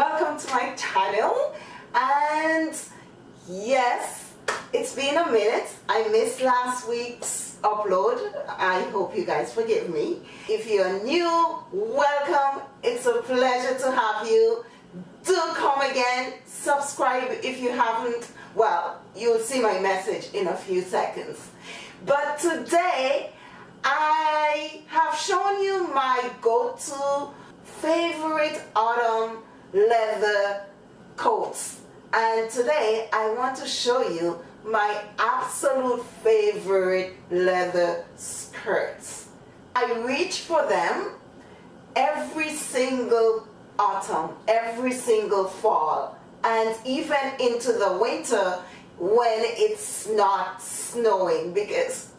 welcome to my channel. And yes it's been a minute. I missed last week's upload. I hope you guys forgive me. If you're new welcome. It's a pleasure to have you. Do come again. Subscribe if you haven't. Well you'll see my message in a few seconds. But today I have shown you my go-to favorite autumn leather coats and today I want to show you my absolute favorite leather skirts. I reach for them every single autumn, every single fall and even into the winter when it's not snowing because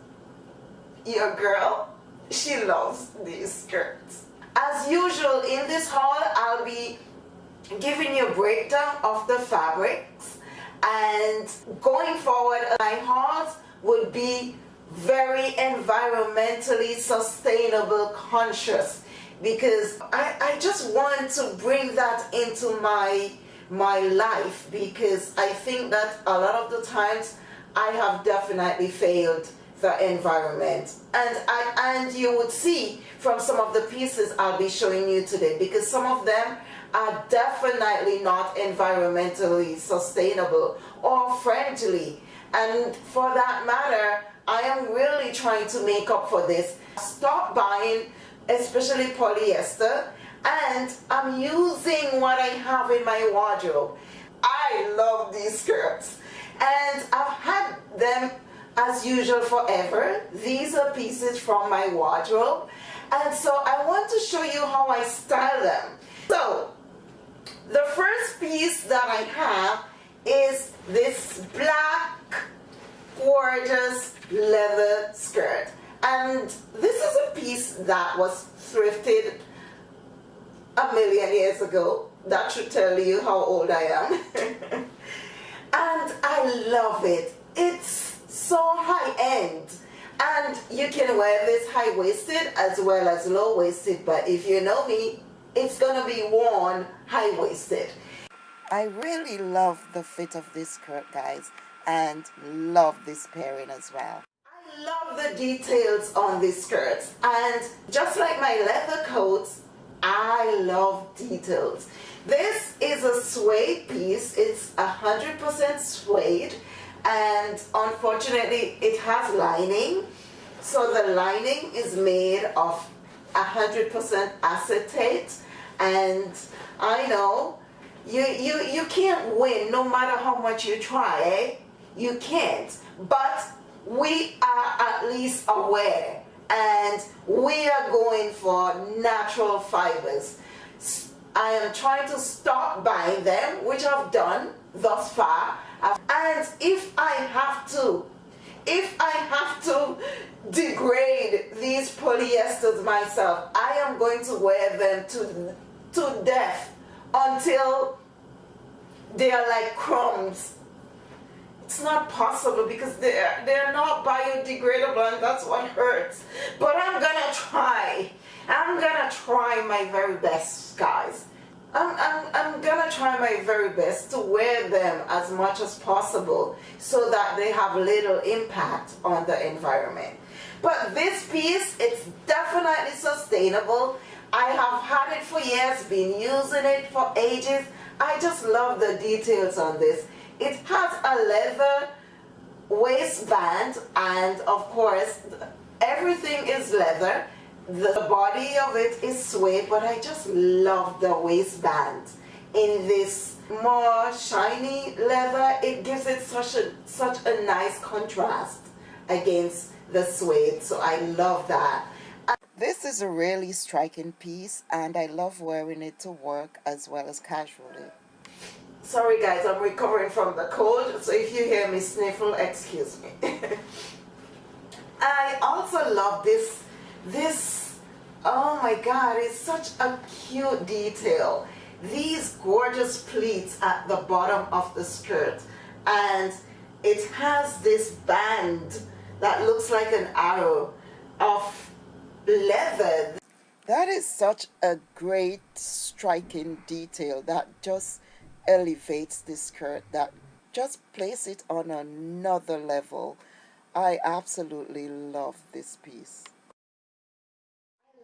your girl, she loves these skirts. As usual in this haul, I'll be giving you a breakdown of the fabrics. And going forward my hauls would be very environmentally sustainable conscious. Because I, I just want to bring that into my my life. Because I think that a lot of the times I have definitely failed the environment. And I and you would see from some of the pieces I'll be showing you today because some of them are definitely not environmentally sustainable or friendly. And for that matter I am really trying to make up for this. Stop buying especially polyester and I'm using what I have in my wardrobe. I love these skirts. And I've had them as usual forever. These are pieces from my wardrobe and so I want to show you how I style them. So the first piece that I have is this black gorgeous leather skirt and this is a piece that was thrifted a million years ago that should tell you how old I am and I love it it's so high-end and you can wear this high-waisted as well as low-waisted but if you know me it's gonna be worn high-waisted. I really love the fit of this skirt guys and love this pairing as well. I love the details on these skirts and just like my leather coats I love details. This is a suede piece. It's a hundred percent suede and unfortunately it has lining. So the lining is made of 100% acetate. And I know you, you, you can't win no matter how much you try eh? you can't. But we are at least aware. And we are going for natural fibers. I am trying to stop buying them which I've done thus far and if I have to, if I have to degrade these polyesters myself, I am going to wear them to, to death until they are like crumbs. It's not possible because they're, they're not biodegradable and that's what hurts. But I'm gonna try. I'm gonna try my very best, guys. I'm, I'm, I'm gonna try my very best to wear them as much as possible so that they have little impact on the environment. But this piece, it's definitely sustainable. I have had it for years, been using it for ages. I just love the details on this. It has a leather waistband and of course everything is leather the body of it is suede, but I just love the waistband in this more shiny leather. It gives it such a, such a nice contrast against the suede, so I love that. This is a really striking piece and I love wearing it to work as well as casually. Sorry guys, I'm recovering from the cold, so if you hear me sniffle, excuse me. I also love this this, oh my God, it's such a cute detail. These gorgeous pleats at the bottom of the skirt. And it has this band that looks like an arrow of leather. That is such a great striking detail that just elevates this skirt that just place it on another level. I absolutely love this piece.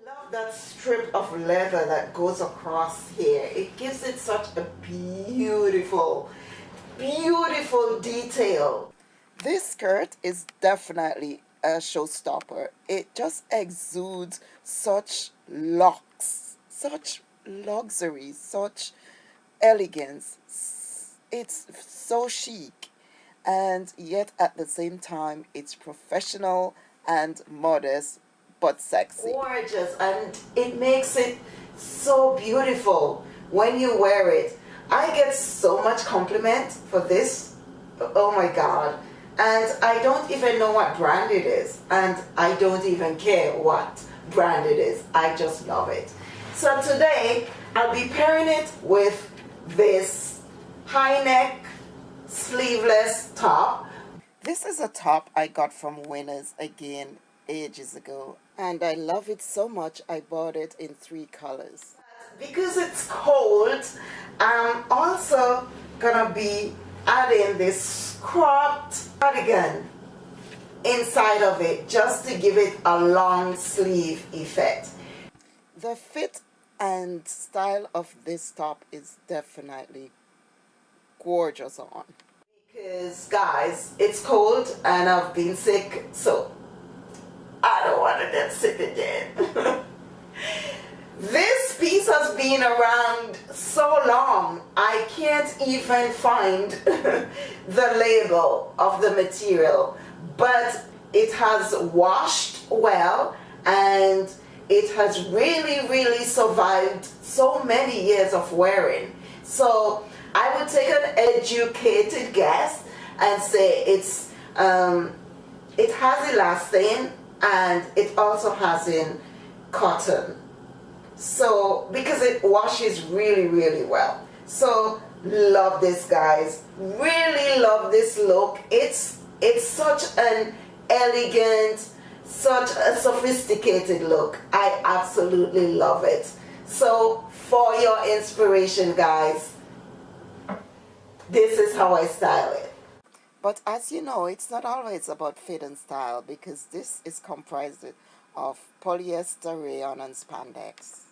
Love that strip of leather that goes across here. It gives it such a beautiful, beautiful detail. This skirt is definitely a showstopper. It just exudes such lux, such luxury, such elegance. It's so chic and yet at the same time it's professional and modest but sexy. Gorgeous and it makes it so beautiful when you wear it. I get so much compliment for this. Oh my god. And I don't even know what brand it is. And I don't even care what brand it is. I just love it. So today I'll be pairing it with this high neck sleeveless top. This is a top I got from Winners again ages ago and I love it so much I bought it in three colors. Because it's cold, I'm also gonna be adding this cropped cardigan inside of it just to give it a long sleeve effect. The fit and style of this top is definitely gorgeous on. Because guys, it's cold and I've been sick, so I don't want to get sick again. this piece has been around so long, I can't even find the label of the material, but it has washed well and it has really, really survived so many years of wearing. So I would take an educated guess and say it's um, it has elastane and it also has in cotton. So because it washes really, really well. So love this guys. Really love this look. It's it's such an elegant such a sophisticated look. I absolutely love it. So for your inspiration guys, this is how I style it. But as you know, it's not always about fit and style because this is comprised of polyester, rayon, and spandex.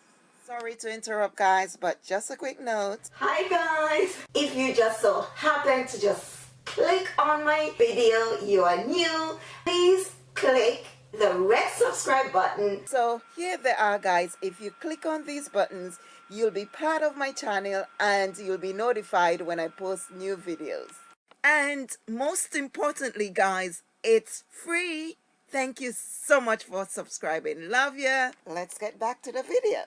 Sorry to interrupt guys, but just a quick note. Hi guys! If you just so happen to just click on my video, you are new, please click the red subscribe button. So here they are guys. If you click on these buttons, you'll be part of my channel and you'll be notified when I post new videos. And most importantly guys, it's free. Thank you so much for subscribing. Love ya. Let's get back to the video.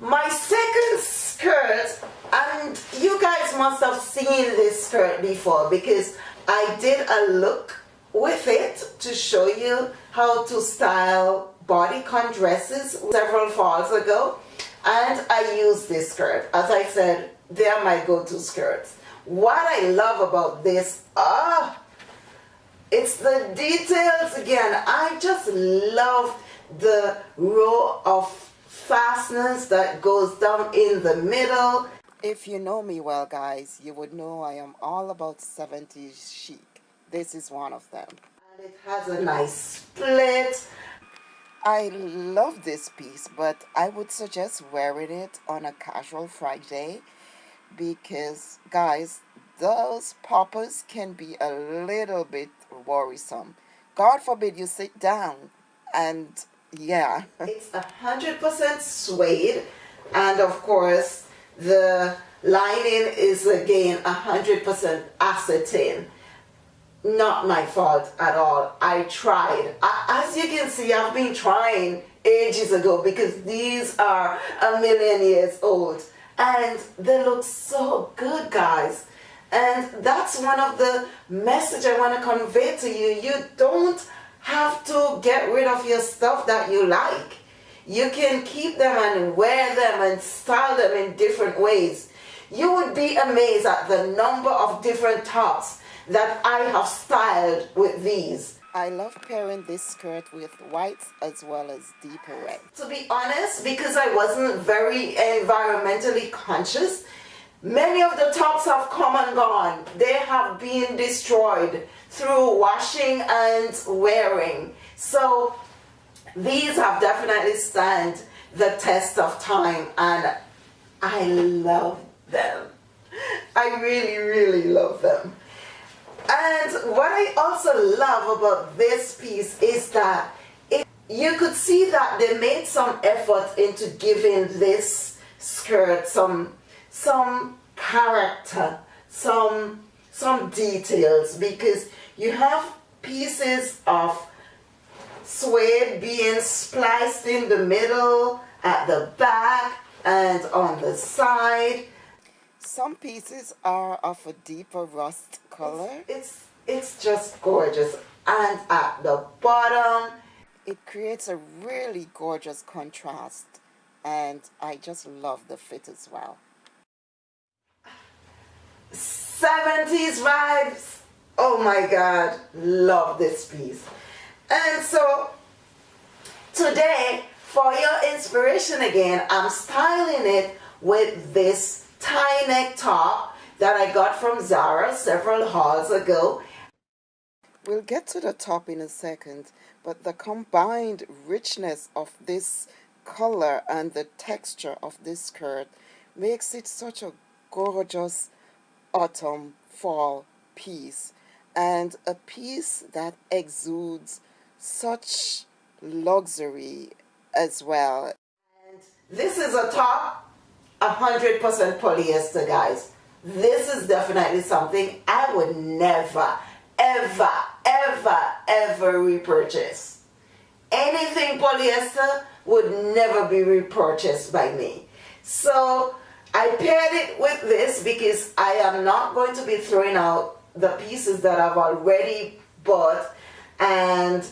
My second skirt, and you guys must have seen this skirt before because I did a look with it to show you how to style bodycon dresses several falls ago and I use this skirt as I said they're my go-to skirts what I love about this ah it's the details again I just love the row of fasteners that goes down in the middle if you know me well guys you would know I am all about 70s chic this is one of them. And it has a nice split. I love this piece, but I would suggest wearing it on a casual Friday because, guys, those poppers can be a little bit worrisome. God forbid you sit down and yeah. it's a hundred percent suede and of course the lining is again a hundred percent acetane not my fault at all. I tried. As you can see, I've been trying ages ago because these are a million years old and they look so good guys. And that's one of the message I want to convey to you. You don't have to get rid of your stuff that you like. You can keep them and wear them and style them in different ways. You would be amazed at the number of different tops that I have styled with these. I love pairing this skirt with whites as well as deeper red. To be honest, because I wasn't very environmentally conscious, many of the tops have come and gone. They have been destroyed through washing and wearing. So these have definitely stand the test of time and I love them. I really, really love them. And what I also love about this piece is that it, you could see that they made some effort into giving this skirt some some character, some some details because you have pieces of suede being spliced in the middle, at the back, and on the side. Some pieces are of a deeper rust color. It's, it's, it's just gorgeous. And at the bottom, it creates a really gorgeous contrast and I just love the fit as well. 70s vibes. Oh my God, love this piece. And so today, for your inspiration again, I'm styling it with this tie neck top that I got from Zara several hauls ago. We'll get to the top in a second, but the combined richness of this color and the texture of this skirt makes it such a gorgeous autumn fall piece and a piece that exudes such luxury as well. And this is a top 100% polyester guys. This is definitely something I would never, ever, ever, ever repurchase. Anything polyester would never be repurchased by me. So I paired it with this because I am not going to be throwing out the pieces that I've already bought and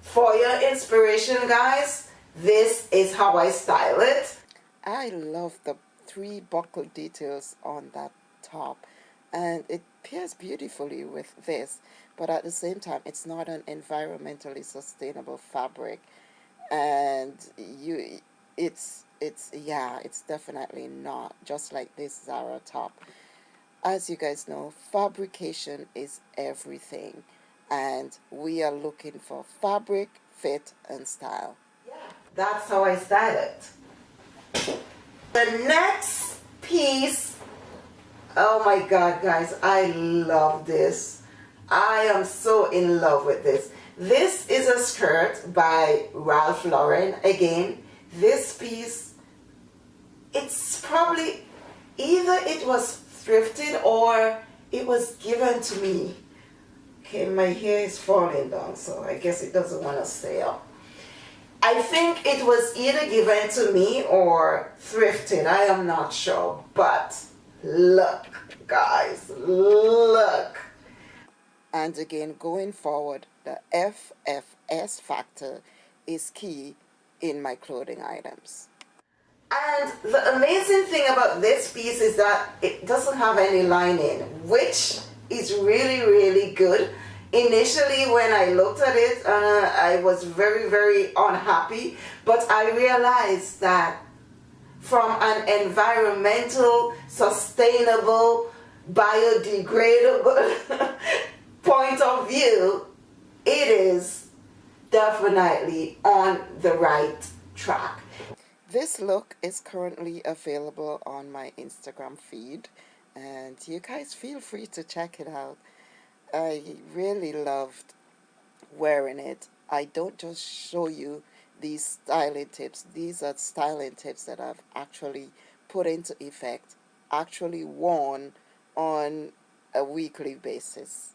for your inspiration guys this is how I style it I love the three buckle details on that top and it pairs beautifully with this but at the same time it's not an environmentally sustainable fabric and you it's it's yeah it's definitely not just like this Zara top. As you guys know fabrication is everything and we are looking for fabric fit and style. Yeah that's how I it the next piece oh my god guys I love this. I am so in love with this. This is a skirt by Ralph Lauren. Again this piece it's probably either it was thrifted or it was given to me. Okay my hair is falling down so I guess it doesn't want to stay up I think it was either given to me or thrifted I am not sure but look guys look and again going forward the FFS factor is key in my clothing items. And the amazing thing about this piece is that it doesn't have any lining, which is really, really good. Initially, when I looked at it, uh, I was very, very unhappy, but I realized that from an environmental, sustainable, biodegradable point of view, it is definitely on the right track. This look is currently available on my Instagram feed and you guys feel free to check it out. I really loved wearing it. I don't just show you these styling tips. These are styling tips that I've actually put into effect, actually worn on a weekly basis.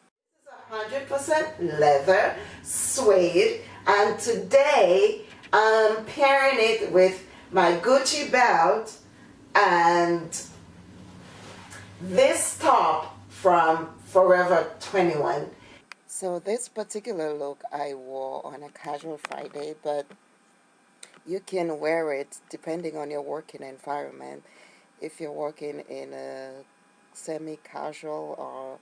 100% leather, suede, and today I'm pairing it with my Gucci belt and this top from Forever 21. So this particular look I wore on a casual Friday, but you can wear it depending on your working environment. If you're working in a semi-casual or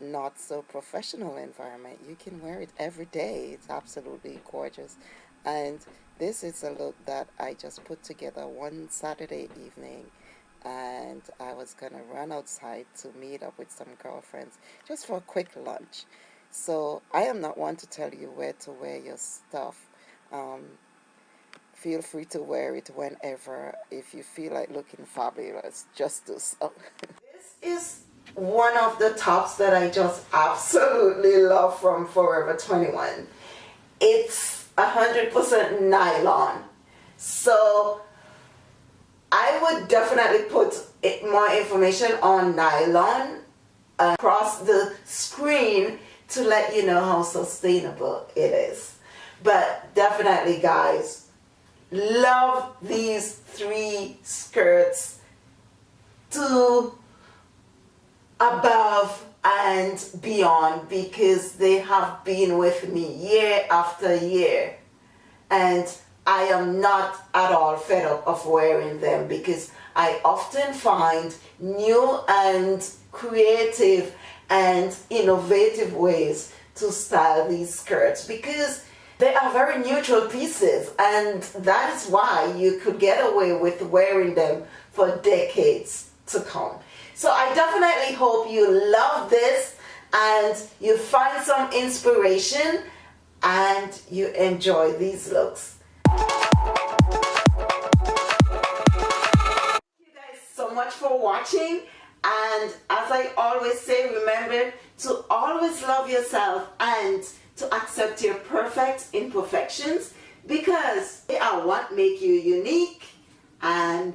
not so professional environment. You can wear it every day. It's absolutely gorgeous. And this is a look that I just put together one Saturday evening and I was going to run outside to meet up with some girlfriends just for a quick lunch. So I am not one to tell you where to wear your stuff. Um, feel free to wear it whenever if you feel like looking fabulous. Just do so. this is one of the tops that I just absolutely love from Forever 21. It's 100% nylon. So I would definitely put more information on nylon uh, across the screen to let you know how sustainable it is. But definitely guys, love these three skirts to above and beyond because they have been with me year after year and I am not at all fed up of wearing them because I often find new and creative and innovative ways to style these skirts because they are very neutral pieces and that is why you could get away with wearing them for decades to come. So I definitely hope you love this and you find some inspiration and you enjoy these looks. So much for watching and as I always say remember to always love yourself and to accept your perfect imperfections because they are what make you unique and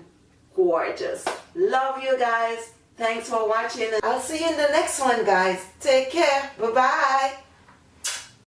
gorgeous. Love you guys. Thanks for watching. I'll see you in the next one, guys. Take care. Bye-bye.